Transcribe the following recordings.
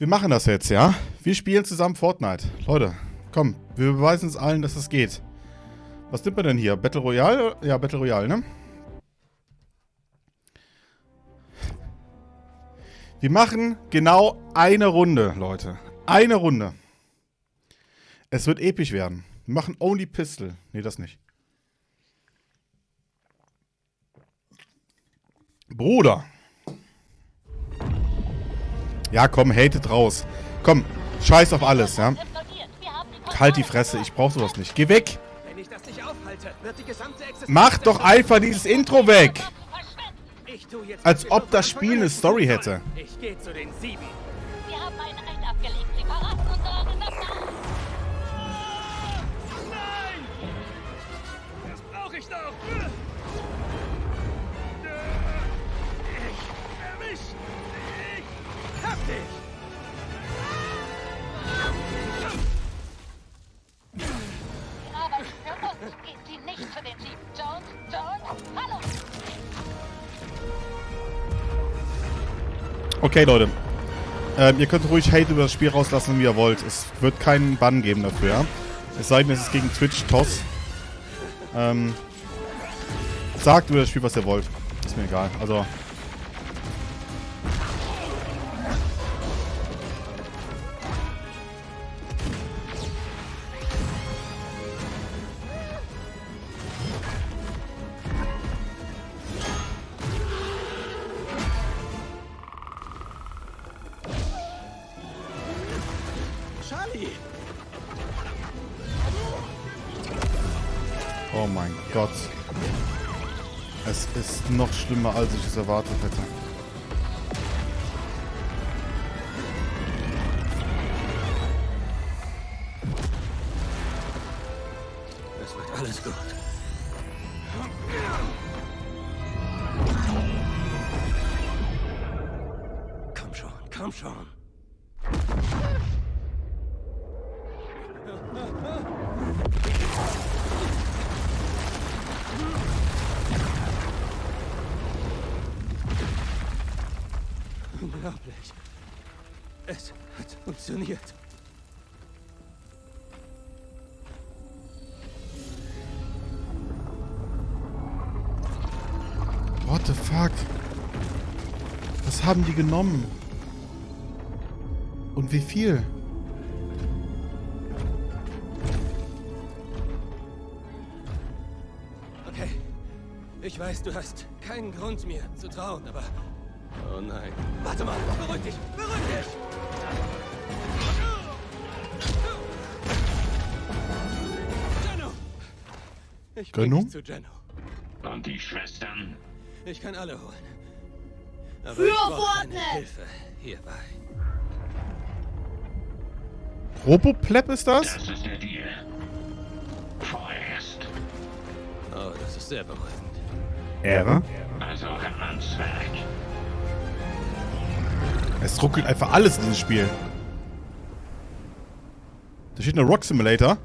Wir machen das jetzt, ja? Wir spielen zusammen Fortnite. Leute, komm, wir beweisen es allen, dass es geht. Was nimmt man denn hier? Battle Royale? Ja, Battle Royale, ne? Wir machen genau eine Runde, Leute. Eine Runde. Es wird episch werden. Wir machen Only Pistol. Nee, das nicht. Bruder. Ja, komm, hatet raus. Komm, scheiß auf alles, ja. Halt die Fresse, ich brauch sowas nicht. Geh weg. Mach doch einfach dieses Intro weg. Als ob das Spiel eine Story hätte. Ich gehe zu den sieben. Okay, Leute. Ähm, ihr könnt ruhig Hate über das Spiel rauslassen, wie ihr wollt. Es wird keinen Bann geben dafür, ja? Es sei denn, es ist gegen Twitch, TOS. Ähm, sagt über das Spiel, was ihr wollt. Ist mir egal. Also, schlimmer, als ich es erwartet hätte. What the fuck? Was haben die genommen? Und wie viel? Okay. Ich weiß, du hast keinen Grund mir zu trauen, aber Oh nein. Warte mal, beruhig dich, beruhig dich! Geno! Ich Geno? zu Geno. Und die Schwestern? Ich kann alle holen. Aber Für Fortnite! Hilfe hierbei. Robopleb ist das? Das ist der Deal. Vorerst. Oh, das ist sehr beruhigend. Ehre. Also ran ans Werk. Es ruckelt einfach alles in diesem Spiel. Da steht eine Rock Simulator.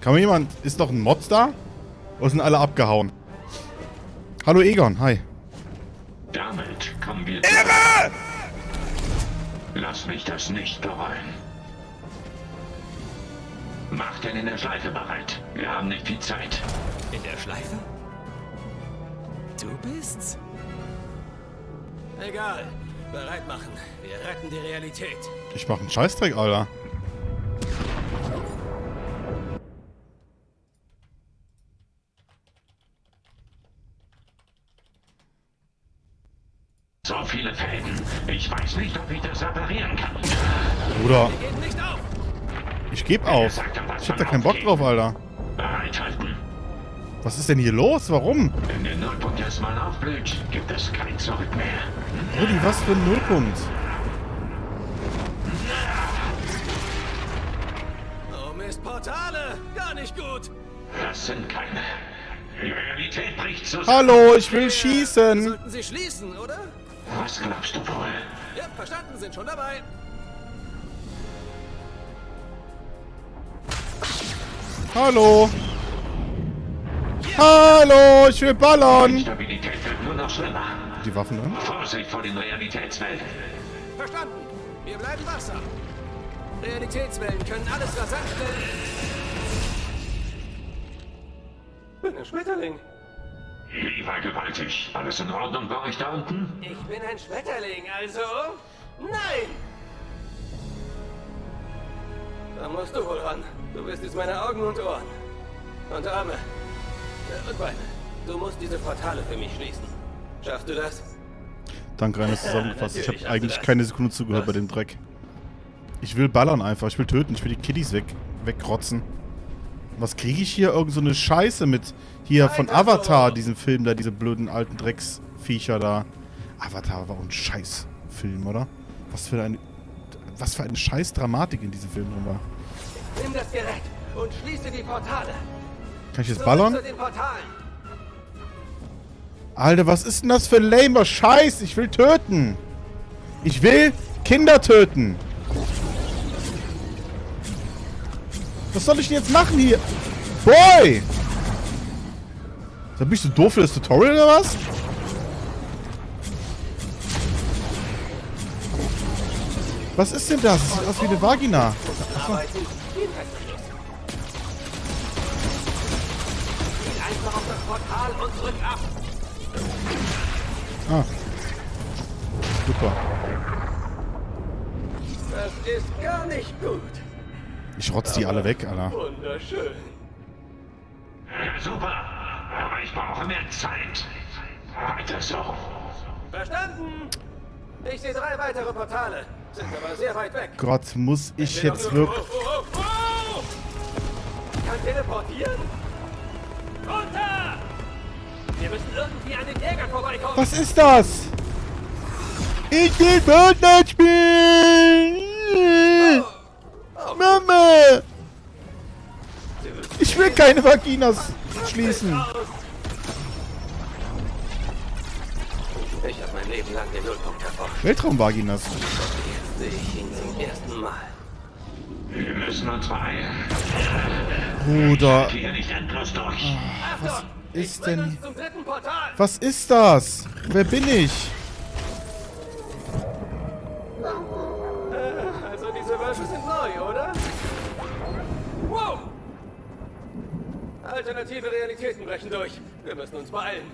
Kann mir jemand... Ist noch ein Mod da? Oder sind alle abgehauen? Hallo Egon, hi. Ehre! Lass mich das nicht bereuen. Mach den in der Schleife bereit. Wir haben nicht viel Zeit. In der Schleife? Du bist's? Egal. Bereit machen. Wir retten die Realität. Ich mach einen Scheißdreck, Alter. Nicht, ob ich das reparieren kann. Bruder, ich geb auf. Ich hab da keinen Bock drauf, Alter. Bereithalten. Was ist denn hier los? Warum? Wenn der Nullpunkt erstmal aufblüht, gibt es kein Zurück mehr. Brudi, was für ein Nullpunkt. Oh Mist, Portale! Gar nicht gut! Das sind keine. Die Realität bricht zusammen. Hallo, ich will schießen. Sollten Sie schließen, oder? Was glaubst du wohl? Ja, verstanden, sind schon dabei. Hallo. Hallo, ich will ballern. Stabilität wird nur noch schlimmer. Die Waffen drin? Vorsicht vor den Realitätswelten. Verstanden. Wir bleiben wachsam. Realitätswellen können alles rasant schnell... Bin ein Schmetterling. Wie war gewaltig? Alles in Ordnung bei euch da unten? Ich bin ein Schmetterling, also... Nein! Da musst du wohl ran. Du bist jetzt meine Augen und Ohren. Und Arme. Und Beine. Du musst diese Portale für mich schließen. Schaffst du das? Danke, Rainer, zusammengefasst. Ich habe eigentlich keine Sekunde zugehört bei Was? dem Dreck. Ich will ballern einfach. Ich will töten. Ich will die Kiddies weg, wegrotzen. Was kriege ich hier? Irgend so eine Scheiße mit hier von. Avatar, diesem Film da, diese blöden alten Drecksviecher da. Avatar war auch ein Scheißfilm, oder? Was für eine. Was für eine Scheiß-Dramatik in diesem Film drin war. Nimm das Gerät und schließe die Portale. Kann ich jetzt ballern? Alter, was ist denn das für ein lamer Scheiß? Ich will töten. Ich will Kinder töten. Was soll ich denn jetzt machen hier? Boy! Da ich so doof für das Tutorial oder was? Was ist denn das? Das sieht aus wie eine Vagina. Ab. Ah. Super. Das ist gar nicht gut. Ich rotz die alle weg, Alter. Wunderschön. Super. Aber ich brauche mehr Zeit. Weiter so. Verstanden. Ich sehe drei weitere Portale. Sind aber sehr weit weg. Gott, muss ich doch jetzt wirklich... Oh, oh, oh! Kann teleportieren? Runter! Wir müssen irgendwie an den Jägern vorbeikommen. Was ist das? Ich will Fortnite spielen! Mama! Ich will keine Vaginas schließen. Ich habe mein Leben lang den Nullpunkt erforscht. Weltraumvaginas. Jetzt sehe ich ihn zum ersten Mal. Wir müssen uns beeilen. Bruder, Hier nicht endlos durch. Achtung! ist denn- uns zum dritten Portal. was ist das? Wer bin ich? Alternative Realitäten brechen durch. Wir müssen uns beeilen.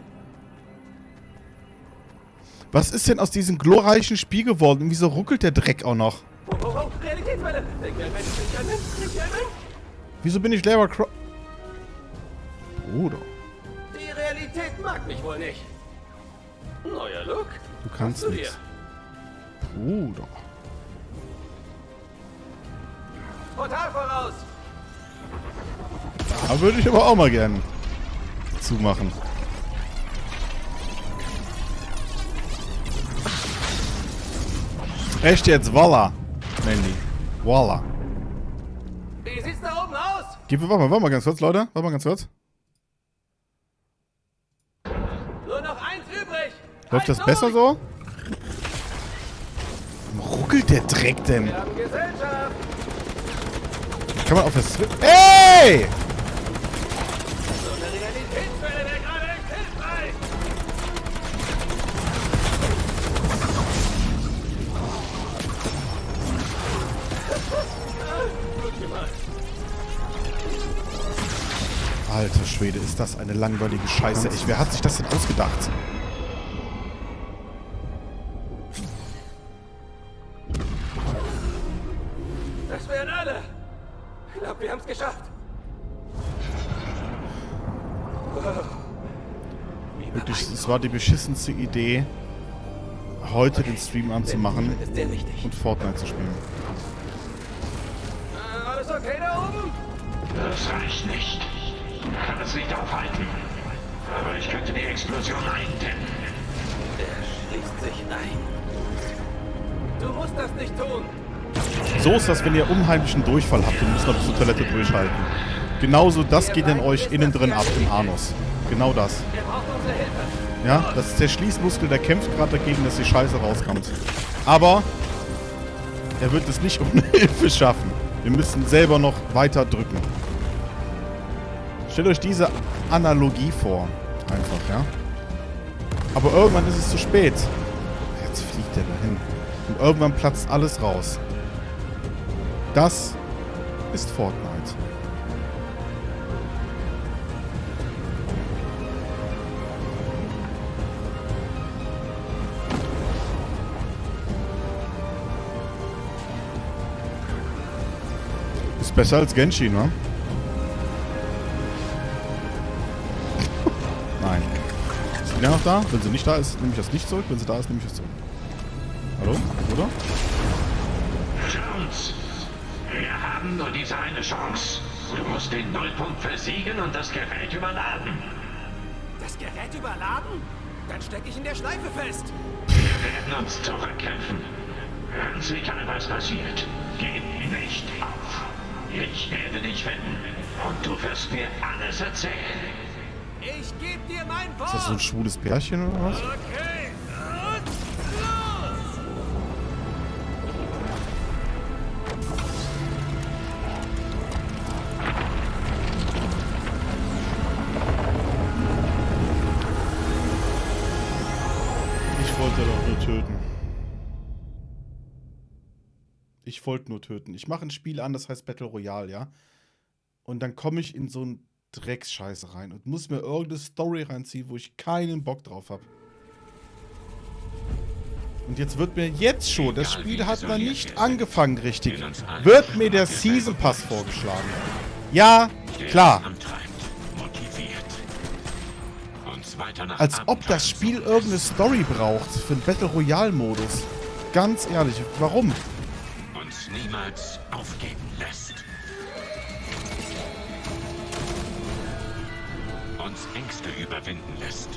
Was ist denn aus diesem glorreichen Spiel geworden? Und wieso ruckelt der Dreck auch noch? Oh, oh, oh, Realitätswelle! Denk! Wieso bin ich Lara Croft? Bruder, Die Realität mag mich wohl nicht. Neuer Look? du kannst dir. nichts. Bruder. Portal voraus! Da würde ich aber auch mal gern zumachen. Echt jetzt? Voila. Mandy. Voila. Wie sieht's da oben aus? Gib, warte mal, warte mal ganz kurz, Leute. Warte mal ganz kurz. Nur noch eins übrig! Läuft das besser so? Warum ruckelt der Dreck denn? Kann man auf das... Ey! Schwede, ist das eine langweilige Scheiße. Echt, wer hat sich das denn ausgedacht? Das wären alle! Ich glaube, wir haben es geschafft! Wirklich, es war die beschissenste Idee, heute den Stream anzumachen und Fortnite zu spielen. Äh, alles okay da oben? Das reicht nicht. Ich kann es nicht aufhalten. Aber ich könnte die Explosion eindämmen. Er schließt sich ein. Du musst das nicht tun! So ist das, wenn ihr unheimlichen Durchfall habt und müsst noch bis zur Toilette durchhalten. Genauso, das geht in euch innen drin ab, im Anus. Genau das. Braucht unsere Hilfe! Ja, das ist der Schließmuskel, der kämpft gerade dagegen, dass die Scheiße rauskommt. Aber er wird es nicht ohne Hilfe schaffen. Wir müssen selber noch weiter drücken. Stellt euch diese Analogie vor. Einfach, ja. Aber irgendwann ist es zu spät. Jetzt fliegt er dahin. Und irgendwann platzt alles raus. Das ist Fortnite. Ist besser als Genshin, ne? Da? Wenn sie nicht da ist, nehme ich das nicht zurück. Wenn sie da ist, nehme ich das zurück. Hallo? Oder? Jones, wir haben nur diese eine Chance. Du musst den Nullpunkt versiegen und das Gerät überladen. Das Gerät überladen? Dann stecke ich in der Schleife fest. Wir werden uns zurückkämpfen. Ganz egal, was passiert, gib nicht auf. Ich werde dich finden und du wirst mir alles erzählen. Ich gebe dir mein Wort. Ist das so ein schwules Pärchen oder was? Okay. Und los! Ich wollte doch nur töten. Ich wollte nur töten. Ich mache ein Spiel an, das heißt Battle Royale, ja? Und dann komme ich in so einen Drecksscheiße rein und muss mir irgendeine Story reinziehen, wo ich keinen Bock drauf habe. Und jetzt wird mir jetzt schon, das Spiel hat noch nicht angefangen richtig, wird mir der Season Pass vorgeschlagen. Ja, klar. Als ob das Spiel irgendeine Story braucht für den Battle Royale Modus. Ganz ehrlich, warum? uns niemals aufgeben lässt. Uns Ängste überwinden lässt.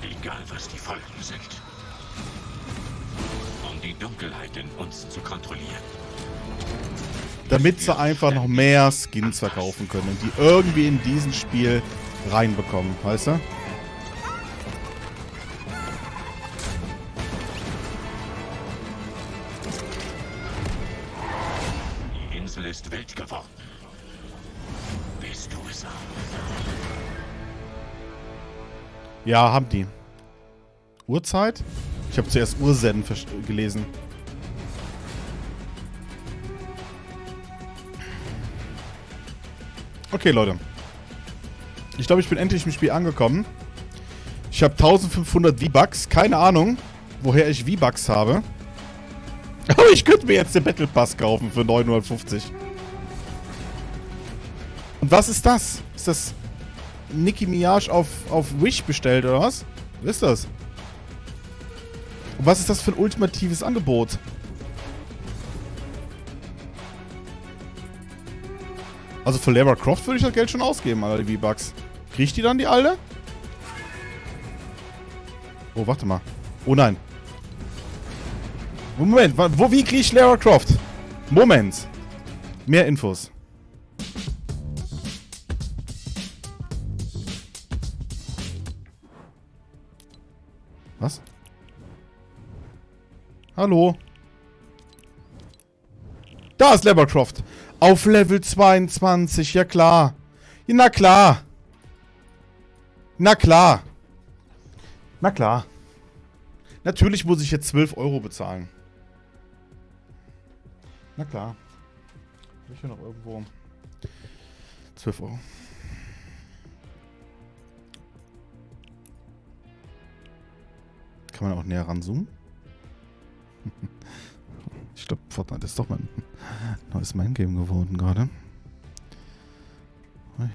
Egal was die Folgen sind. Um die Dunkelheit in uns zu kontrollieren. Damit sie einfach noch mehr Skins verkaufen können und die irgendwie in diesen Spiel reinbekommen, weißt du? Ja, haben die. Uhrzeit? Ich habe zuerst versch- gelesen. Okay, Leute. Ich glaube, ich bin endlich im Spiel angekommen. Ich habe 1500 V-Bucks. Keine Ahnung, woher ich V-Bucks habe. Aber ich könnte mir jetzt den Battle Pass kaufen für 950. Und was ist das? Ist das Nicki Minaj auf, auf Wish bestellt, oder was? Was ist das? Und was ist das für ein ultimatives Angebot? Also für Lara Croft würde ich das Geld schon ausgeben, Alter, die V-Bucks. Krieg ich die dann, die alte? Oh, warte mal. Oh nein. Moment, wo, wie kriege ich Lara Croft? Moment. Mehr Infos. Hallo? Da ist Lara Croft. Auf Level 22, ja klar. Na klar. Na klar. Na klar. Natürlich muss ich jetzt 12 Euro bezahlen. Na klar. Habe ich hier noch irgendwo 12 Euro. Kann man auch näher ranzoomen? Ich glaube, Fortnite ist doch mein neues Mindgame geworden gerade. Ui.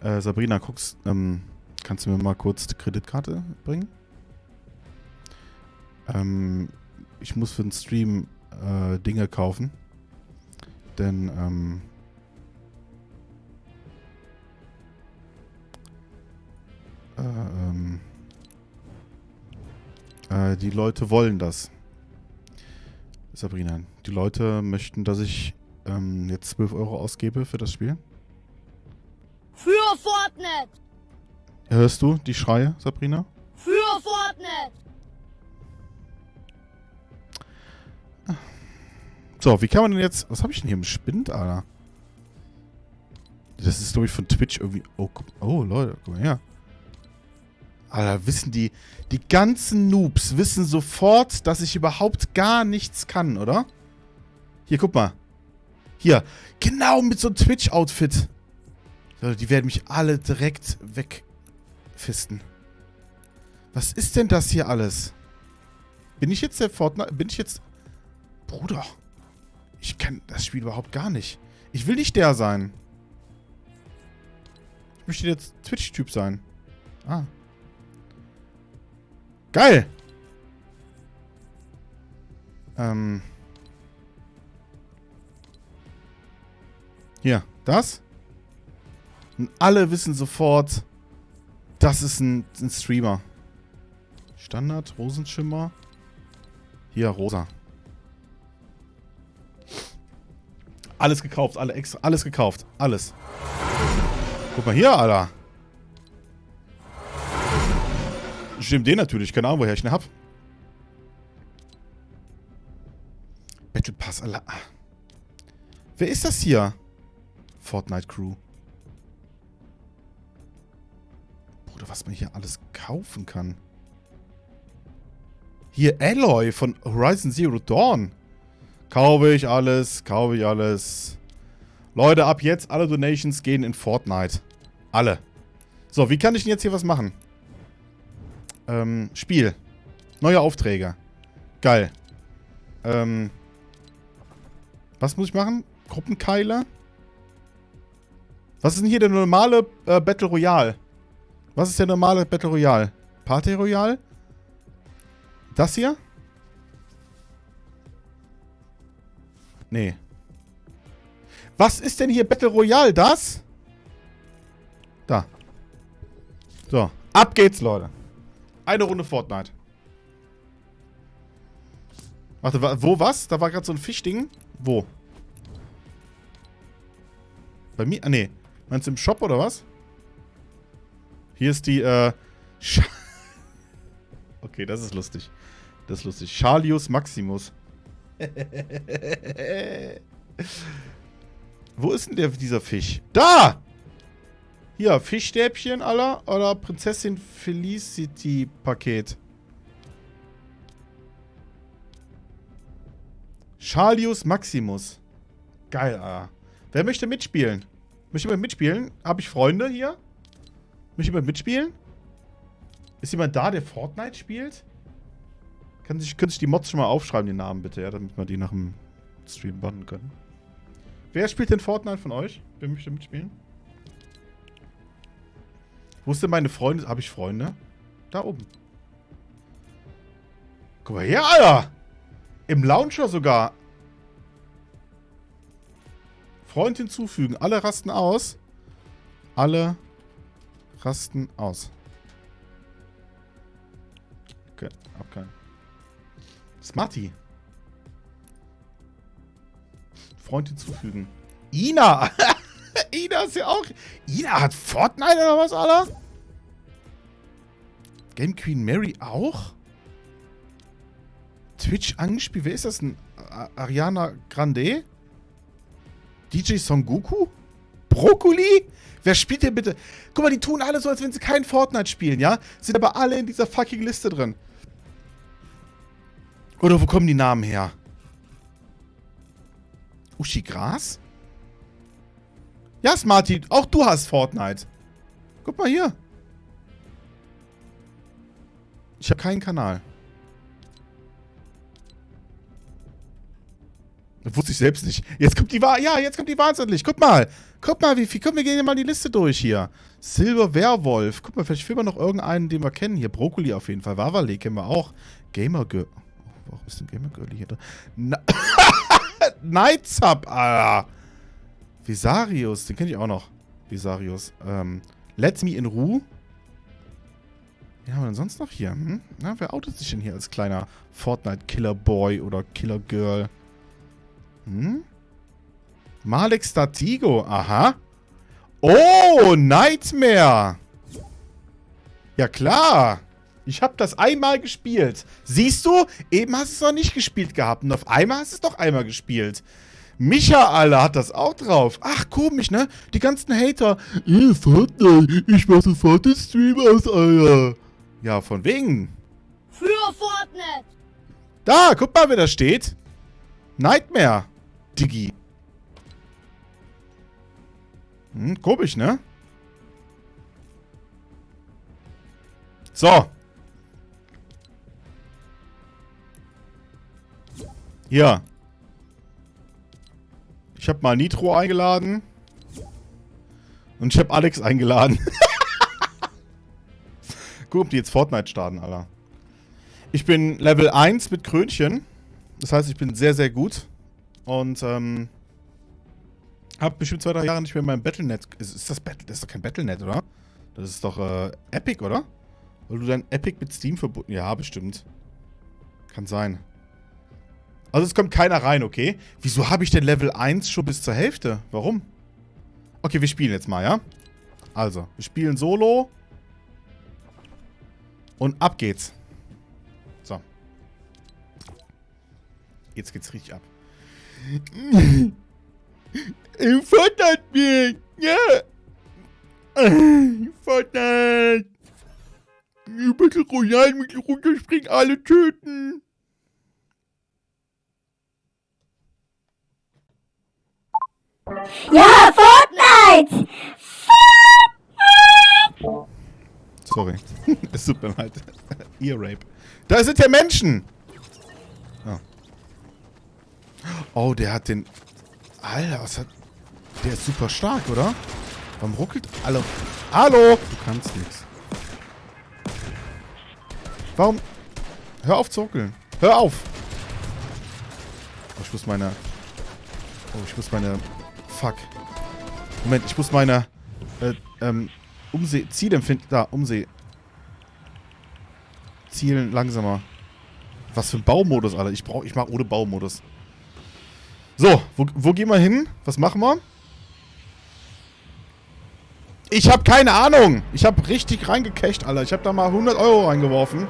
Äh, Sabrina, guckst, ähm, kannst du mir mal kurz die Kreditkarte bringen? Ähm, ich muss für den Stream äh, Dinge kaufen. Denn, ähm, äh, äh, die Leute wollen das. Sabrina, die Leute möchten, dass ich ähm, jetzt 12 Euro ausgebe für das Spiel. Für Fortnite! Hörst du die Schreie, Sabrina? Für Fortnite! So, wie kann man denn jetzt... Was habe ich denn hier im Spind, Alter? Das ist, glaube ich, von Twitch irgendwie... Oh, oh, Leute, guck mal her. Alter, wissen die... Die ganzen Noobs wissen sofort, dass ich überhaupt gar nichts kann, oder? Hier, guck mal. Hier. Genau mit so einem Twitch-Outfit. Die werden mich alle direkt wegfisten. Was ist denn das hier alles? Bin ich jetzt der Fortnite... Bin ich jetzt... Bruder. Ich kann das Spiel überhaupt gar nicht. Ich will nicht der sein. Ich möchte jetzt Twitch-Typ sein. Ah. Geil! Ähm. Hier, das. Und alle wissen sofort, das ist ein, ein Streamer. Standard, Rosenschimmer. Hier, rosa. Alles gekauft, alle extra, alles gekauft. Alles. Guck mal hier, Alter. Stimmt den natürlich, keine Ahnung, woher ich ihn hab. Battle Pass, Alter. Wer ist das hier? Fortnite Crew. Bruder, was man hier alles kaufen kann. Hier, Alloy von Horizon Zero Dawn. Kaufe ich alles, kaufe ich alles. Leute, ab jetzt alle Donations gehen in Fortnite. Alle. So, wie kann ich denn jetzt hier was machen? Ähm, Spiel. Neue Aufträge. Geil. Ähm. Was muss ich machen? Gruppenkeile? Was ist denn hier der normale äh, Battle Royale? Was ist der normale Battle Royale? Party Royale? Das hier? Nee. Was ist denn hier Battle Royale? Das? Da. So. Ab geht's, Leute. Eine Runde Fortnite. Warte, wo was? Da war gerade so ein Fischding. Wo? Bei mir? Ah, nee. Meinst du im Shop oder was? Hier ist die, äh... Sch okay, das ist lustig. Das ist lustig. Charlius Maximus. Wo ist denn der, dieser Fisch? Da! Hier, Fischstäbchen, aller oder Prinzessin Felicity Paket. Charlius Maximus. Geil, Alter. Wer möchte mitspielen? Möchte jemand mitspielen? Habe ich Freunde hier? Möchte jemand mitspielen? Ist jemand da, der Fortnite spielt? Kann sich, können sich die Mods schon mal aufschreiben, die Namen bitte, ja, damit wir die nach dem Stream bannen können. Wer spielt denn Fortnite von euch? Wer möchte mitspielen? Wo ist denn meine Freunde? Habe ich Freunde? Da oben. Guck mal her, Alter! Im Launcher sogar. Freund hinzufügen. Alle rasten aus. Alle rasten aus. Okay, hab keinen. Smarty. Freund hinzufügen. Ina! Ina ist ja auch... Ina hat Fortnite oder was, Alter? Game Queen Mary auch? Twitch angespielt. Wer ist das denn? Ariana Grande? DJ Son Goku? Brokkoli? Wer spielt denn bitte? Guck mal, die tun alle so, als wenn sie kein Fortnite spielen, ja? Sind aber alle in dieser fucking Liste drin. Oder wo kommen die Namen her? Uschi Gras? Ja, Smarty, auch du hast Fortnite. Guck mal hier. Ich habe keinen Kanal. Das wusste ich selbst nicht. Jetzt kommt die Wahl. Ja, jetzt kommt die Wahnsinnig. Guck mal. Guck mal, wie viel. Guck, wir gehen mal die Liste durch hier. Silver Werwolf. Guck mal, vielleicht finden wir noch irgendeinen, den wir kennen. Hier, Brokkoli auf jeden Fall. Wavale kennen wir auch. Gamer Girl. Oh, warum ist denn Gamer Girl hier drin? Nightsub, Alter. Visarius, den kenne ich auch noch. Visarius. Ähm, Let Me in Ruhe. Wen haben wir denn sonst noch hier? Hm? Na, wer outet sich denn hier als kleiner Fortnite-Killer-Boy oder Killer-Girl? Hm? Malik Statigo, aha. Oh, Nightmare. Ja, klar. Ich habe das einmal gespielt. Siehst du? Eben hast du es noch nicht gespielt gehabt. Und auf einmal hast du es doch einmal gespielt. Micha, Alter, hat das auch drauf. Ach, komisch, ne? Die ganzen Hater. Ey, Fortnite, ich mach sofort den Stream aus, Alter. Ja, von wegen. Für Fortnite. Da, guck mal, wer da steht. Nightmare. Diggi. Hm, komisch, ne? So. Hier. Ich habe mal Nitro eingeladen. Und ich habe Alex eingeladen. Guck, ob die jetzt Fortnite starten, Alter. Ich bin Level 1 mit Krönchen. Das heißt, ich bin sehr, sehr gut. Und, ähm... Hab bestimmt zwei, drei Jahre nicht mehr mein Battlenet... Ist, ist das Battle... Das ist doch kein Battlenet, oder? Das ist doch, äh, Epic, oder? Weil du dein Epic mit Steam verbunden... Ja, bestimmt. Kann sein. Also es kommt keiner rein, okay? Wieso habe ich denn Level 1 schon bis zur Hälfte? Warum? Okay, wir spielen jetzt mal, ja? Also, wir spielen Solo. Und ab geht's. So. Jetzt geht's richtig ab. Fortnite mir! Ja! Fortnite! Battle Royale mit runterspringen, alle töten! Ja, Fortnite. Sorry. es tut mir leid. Ear Rape. Da sind ja Menschen! Oh. oh, der hat den... Alter, was hat... Der ist super stark, oder? Warum ruckelt... Hallo. Hallo! Du kannst nichts. Warum... Hör auf zu ruckeln. Hör auf! Oh, ich muss meine... Oh, ich muss meine... Fuck. Moment, ich muss meine... Äh, ähm... Umseh... Zielempfinden... Da, Umseh... Zielen langsamer. Was für ein Baumodus, Alter. Ich brauch, ich mach ohne Baumodus. So, wo, wo gehen wir hin? Was machen wir? Ich habe keine Ahnung. Ich habe richtig reingecasht, Alter. Ich habe da mal 100 Euro reingeworfen.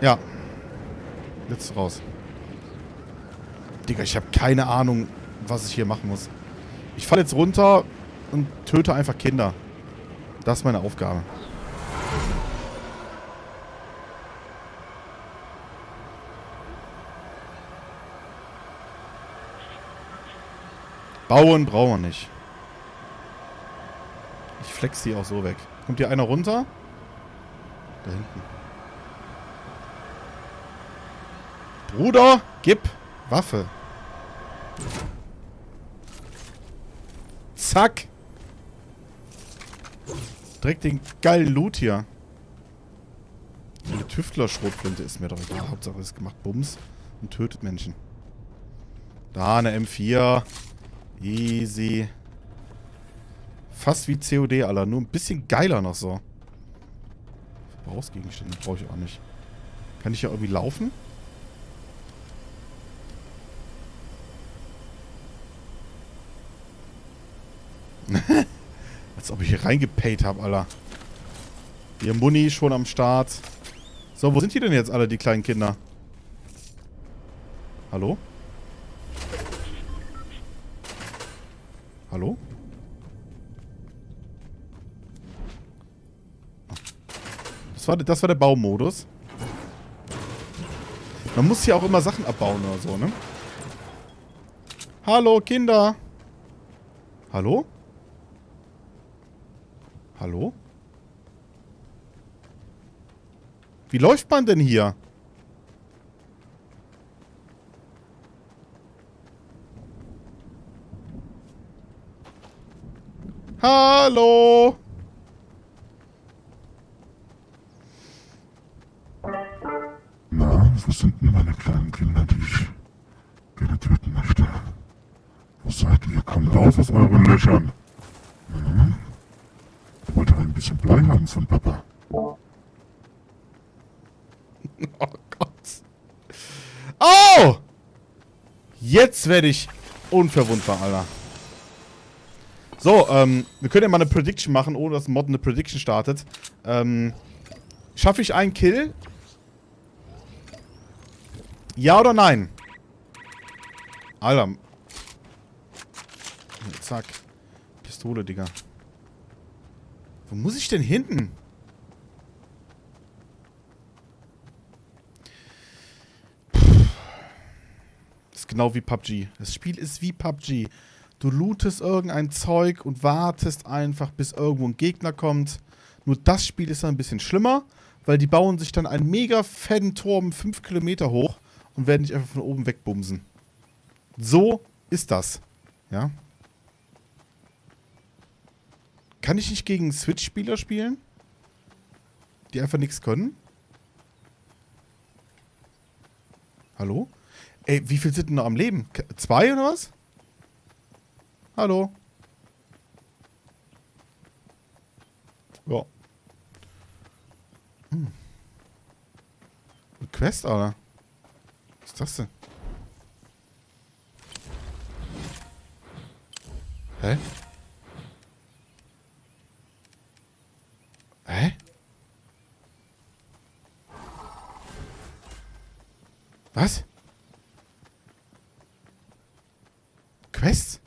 Ja. Jetzt raus. Digga, ich habe keine Ahnung, was ich hier machen muss. Ich falle jetzt runter und töte einfach Kinder. Das ist meine Aufgabe. Bauen brauchen wir nicht. Ich flex die auch so weg. Kommt hier einer runter? Da hinten. Bruder, gib Waffe. Zack. Direkt den geilen Loot hier. Eine Tüftler-Schrotflinte ist mir doch egal. Hauptsache es gemacht Bums und tötet Menschen. Da, eine M4. Easy. Fast wie COD, Alter. Nur ein bisschen geiler noch so. Verbrauchsgegenstände brauche ich auch nicht. Kann ich ja irgendwie laufen? Als ob ich hier reingepayt habe, Alter. Ihr Muni schon am Start. So, wo sind die denn jetzt alle, die kleinen Kinder? Hallo? Hallo? Das war, das war der Baumodus. Man muss hier auch immer Sachen abbauen oder so, ne? Hallo, Kinder. Hallo? Hallo? Wie läuft man denn hier? Hallo? Na, wo sind denn meine kleinen Kinder, die ich gerne töten möchte? Wo seid ihr? Kommt raus aus euren Löchern. Hm? Ich wollte ein bisschen Blei haben von Papa. Oh Gott. Oh! Jetzt werde ich unverwundbar, Alter. So, ähm, wir können ja mal eine Prediction machen, ohne dass Mod eine Prediction startet. Ähm, schaffe ich einen Kill? Ja oder nein? Alter. Zack. Pistole, Digga. Wo muss ich denn hinten? Das ist genau wie PUBG. Das Spiel ist wie PUBG. Du lootest irgendein Zeug und wartest einfach, bis irgendwo ein Gegner kommt. Nur das Spiel ist dann ein bisschen schlimmer, weil die bauen sich dann einen mega fetten Turm 5 Kilometer hoch und werden dich einfach von oben wegbumsen. So ist das. Ja. Kann ich nicht gegen Switch-Spieler spielen? Die einfach nichts können? Hallo? Ey, wie viel sind denn noch am Leben? Zwei oder was? Hallo? Ja. Hm. Eine Quest, Alter. Was ist das denn? Hä? Hä? Was? Quest?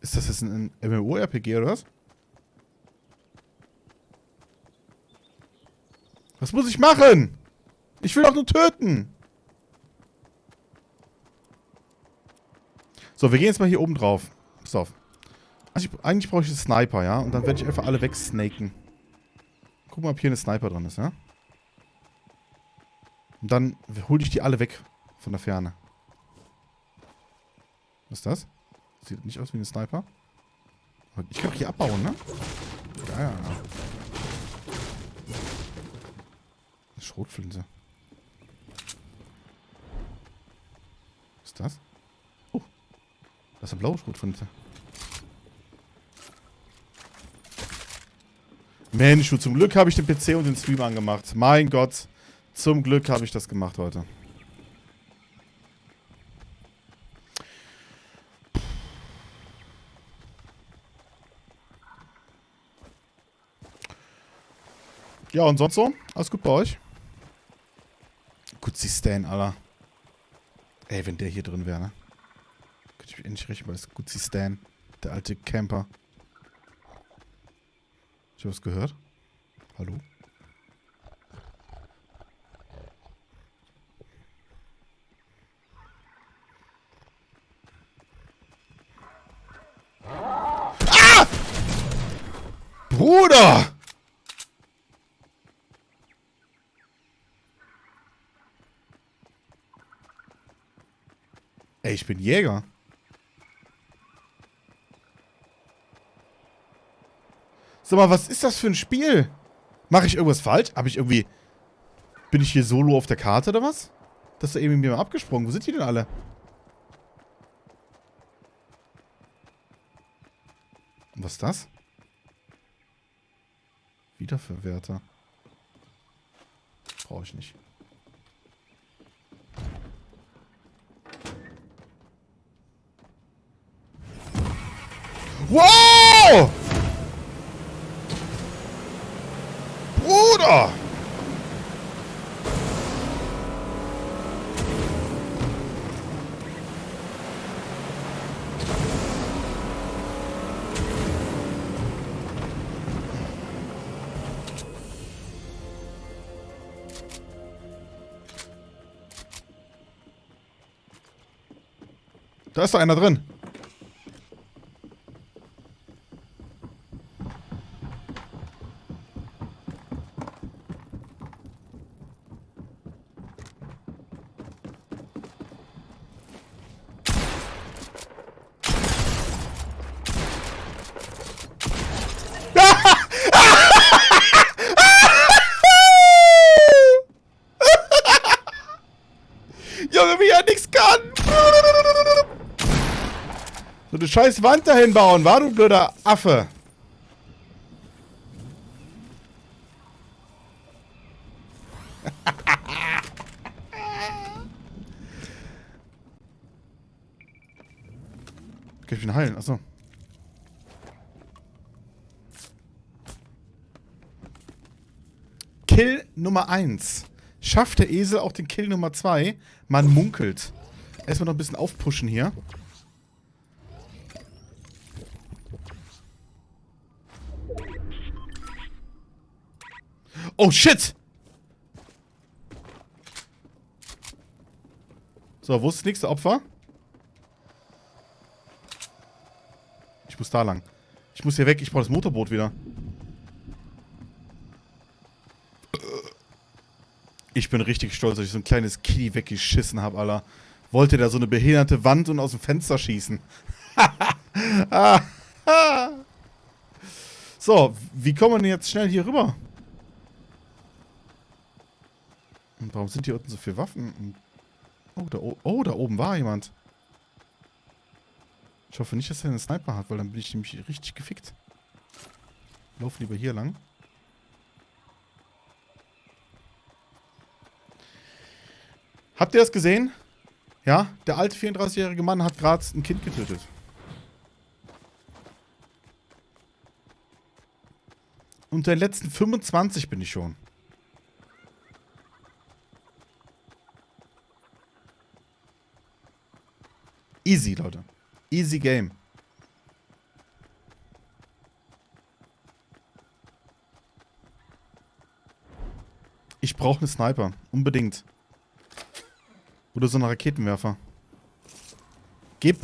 Ist das jetzt ein MMORPG oder was? Was muss ich machen? Ich will doch nur töten. So, wir gehen jetzt mal hier oben drauf. Pass auf. Also ich, eigentlich brauche ich einen Sniper, ja? Und dann werde ich einfach alle wegsnaken. Guck mal, ob hier eine Sniper drin ist, ja? Und dann hol ich die alle weg von der Ferne. Was ist das? Sieht nicht aus wie ein Sniper. Ich kann doch hier abbauen, ne? Ja, ja, ja. Eine Schrotflinte. Was ist das? Oh. Das ist eine blaue Schrotflinte. Mensch, du, zum Glück habe ich den PC und den Stream angemacht. Mein Gott. Zum Glück habe ich das gemacht heute. Ja, und sonst so? Alles gut bei euch? Gut, sie Stan, Alter. Ey, wenn der hier drin wäre, ne? Könnte ich mich endlich richtig weil es gut sie Stan. Der alte Camper. Ich was gehört? Hallo? Ah! Bruder! Ey, ich bin Jäger. Sag mal, was ist das für ein Spiel? Mache ich irgendwas falsch? Habe ich irgendwie... Bin ich hier solo auf der Karte oder was? Das ist da eben mit mir abgesprungen. Wo sind die denn alle? Was ist das? Wiederverwerter. Brauche ich nicht. Wow! Bruder! Da ist doch einer drin. Junge, wie er nichts kann. So eine scheiß Wand dahin bauen, war du blöder Affe. Kann ich ihn heilen? Achso. Kill Nummer 1. Schafft der Esel auch den Kill Nummer 2? Man munkelt. Erstmal noch ein bisschen aufpushen hier. Oh, shit! So, wo ist das nächste Opfer? Ich muss da lang. Ich muss hier weg. Ich brauche das Motorboot wieder. Ich bin richtig stolz, dass ich so ein kleines Kitty weggeschissen habe, Alter. Wollte da so eine behinderte Wand und aus dem Fenster schießen. Ah. so, wie kommen wir denn jetzt schnell hier rüber? Und warum sind hier unten so viele Waffen? Oh da, oh, da oben war jemand. Ich hoffe nicht, dass er einen Sniper hat, weil dann bin ich nämlich richtig gefickt. Lauf lieber hier lang. Habt ihr das gesehen? Ja, der alte 34-jährige Mann hat gerade ein Kind getötet. Unter den letzten 25 bin ich schon. Easy, Leute. Easy Game. Ich brauche einen Sniper. Unbedingt. Oder so einen Raketenwerfer. Gib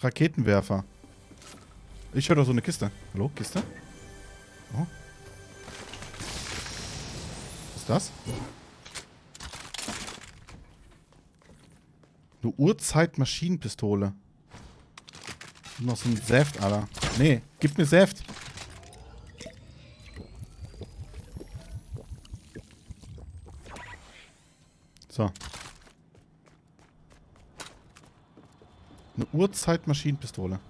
Raketenwerfer. Ich höre doch so eine Kiste. Hallo, Kiste? Oh. Was ist das? Eine Uhrzeitmaschinenpistole. Noch so ein Saft, Alter. Nee, gib mir Saft. So. Eine Uhrzeitmaschinenpistole.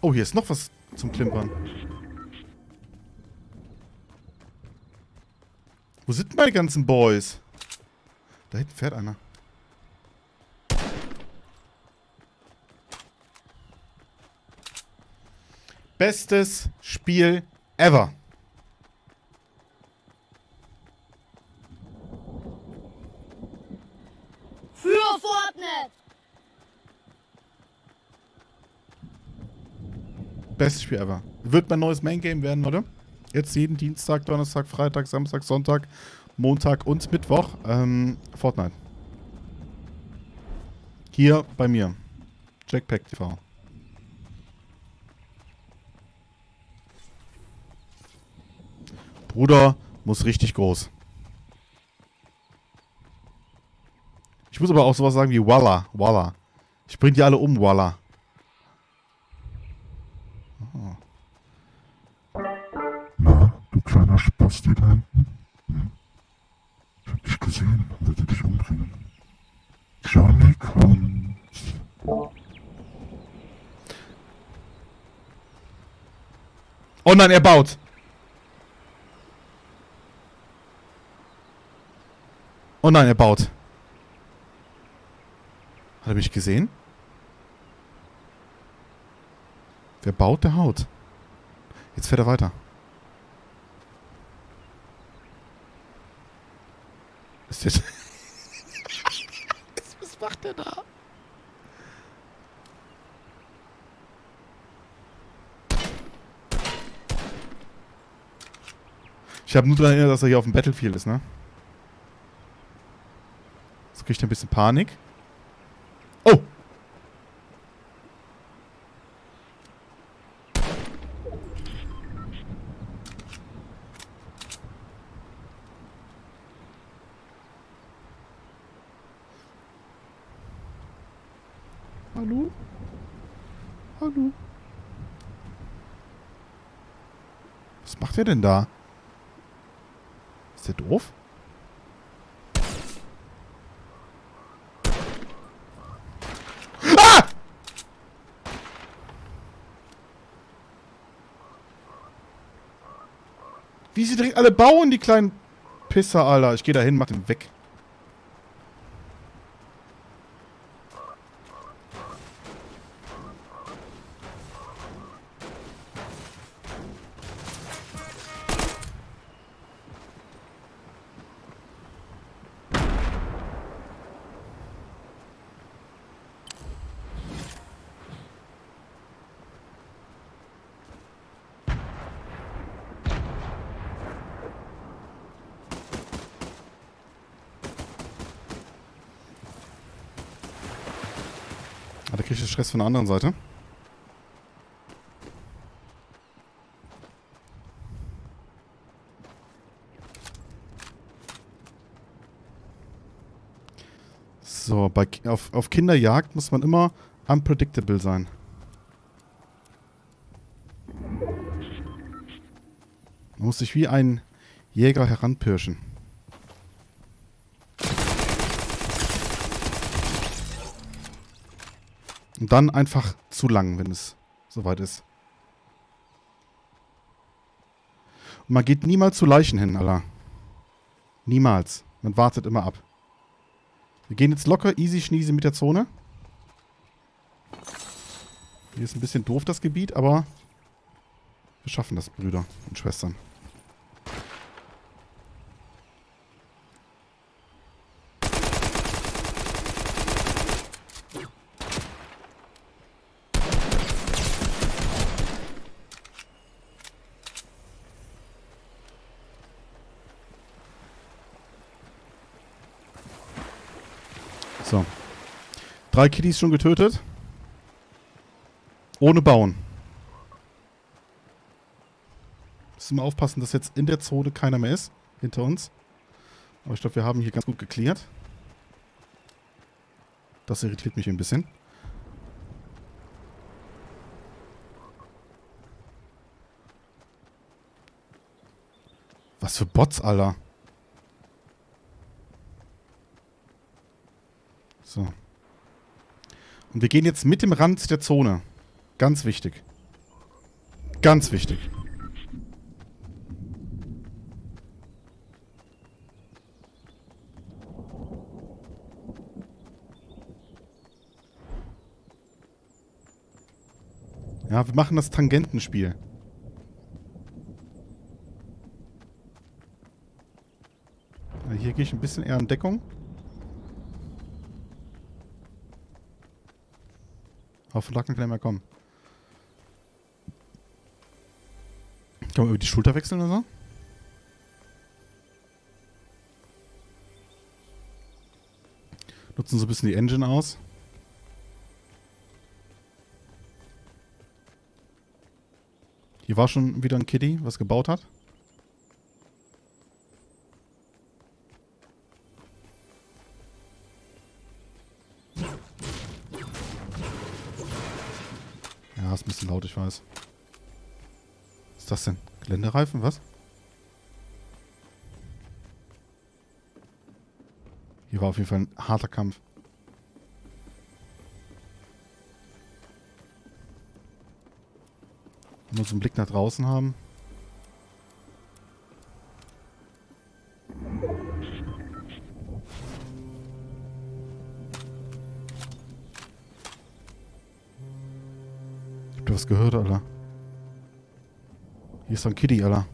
Oh, hier ist noch was zum Klimpern. Wo sind meine ganzen Boys? Da hinten fährt einer. Bestes Spiel ever. Für Fortnite. Bestes Spiel ever. Wird mein neues Main Game werden, oder? Jetzt jeden Dienstag, Donnerstag, Freitag, Samstag, Sonntag, Montag und Mittwoch. Ähm, Fortnite. Hier bei mir. Jackpack TV. Bruder muss richtig groß. Ich muss aber auch sowas sagen wie Walla. Walla. Ich bring die alle um, Walla. Na, du kleiner Spasti da hinten? Hm? Ich hab dich gesehen und würde dich umbringen. Johnny kommt. Oh nein, er baut. Oh nein, er baut. Hat er mich gesehen? Wer baut, der haut. Jetzt fährt er weiter. Ist jetzt... Was macht der da? Ich habe nur daran erinnert, dass er hier auf dem Battlefield ist, ne? Jetzt kriegt er ein bisschen Panik. Oh! Hallo? Hallo? Was macht er denn da? Ist der doof? Ah! Wie sie direkt alle bauen, die kleinen Pisser, Alter. Ich gehe da hin, mach den weg. Stress von der anderen Seite. So, bei, auf, auf Kinderjagd muss man immer unpredictable sein. Man muss sich wie ein Jäger heranpirschen. Und dann einfach zu lang, wenn es soweit ist. Und man geht niemals zu Leichen hin, Alter. Niemals. Man wartet immer ab. Wir gehen jetzt locker easy schniese mit der Zone. Hier ist ein bisschen doof das Gebiet, aber wir schaffen das, Brüder und Schwestern. So. Drei Kitties schon getötet. Ohne Bauen. Müssen wir aufpassen, dass jetzt in der Zone keiner mehr ist. Hinter uns. Aber ich glaube, wir haben hier ganz gut geklärt. Das irritiert mich ein bisschen. Was für Bots, Alter. So. Und wir gehen jetzt mit dem Rand der Zone. Ganz wichtig. Ganz wichtig. Ja, wir machen das Tangentenspiel. Hier gehe ich ein bisschen eher in Deckung. Auf Lacken kann er mehr kommen. Kann man über die Schulter wechseln oder so? Nutzen so ein bisschen die Engine aus. Hier war schon wieder ein Kitty, was gebaut hat. Ist ein bisschen laut, ich weiß. Was ist das denn? Geländereifen, was? Hier war auf jeden Fall ein harter Kampf. Wenn wir so einen Blick nach draußen haben. Ich hab da was gehört, Alter. Hier ist so ein Kitty, Alter.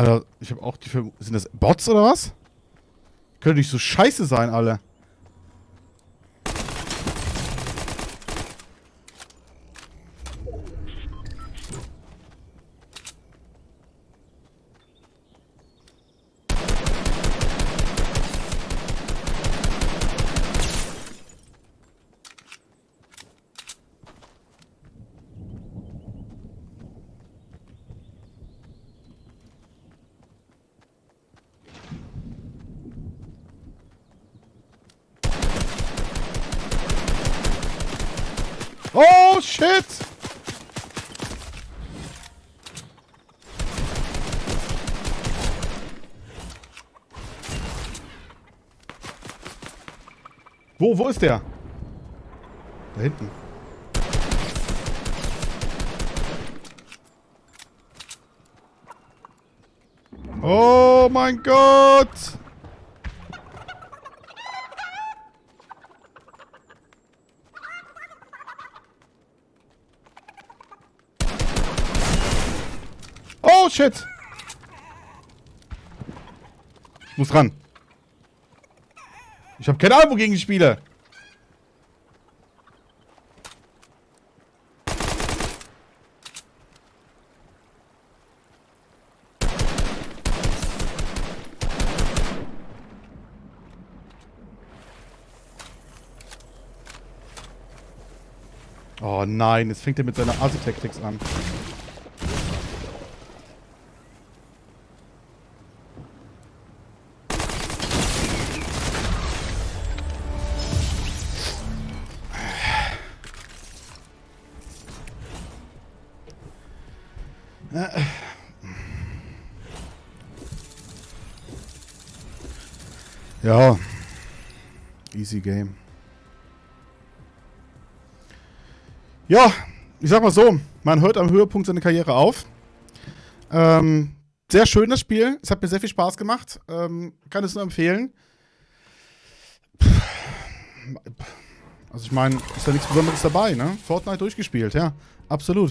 Alter, ich habe auch die Verm Sind das Bots oder was? Können nicht so scheiße sein, alle. wo ist der? Da hinten. Oh mein Gott! Oh shit! Ich muss ran. Ich habe keine Ahnung, wogegen ich spiele. Nein, jetzt fängt er mit seiner Assi-Tactics an. Ja. Easy Game. Ja, ich sag mal so, man hört am Höhepunkt seine Karriere auf. Ähm, sehr schön das Spiel. Es hat mir sehr viel Spaß gemacht. Ähm, kann es nur empfehlen. Also ich meine, ist da nichts Besonderes dabei, ne? Fortnite durchgespielt, ja. Absolut.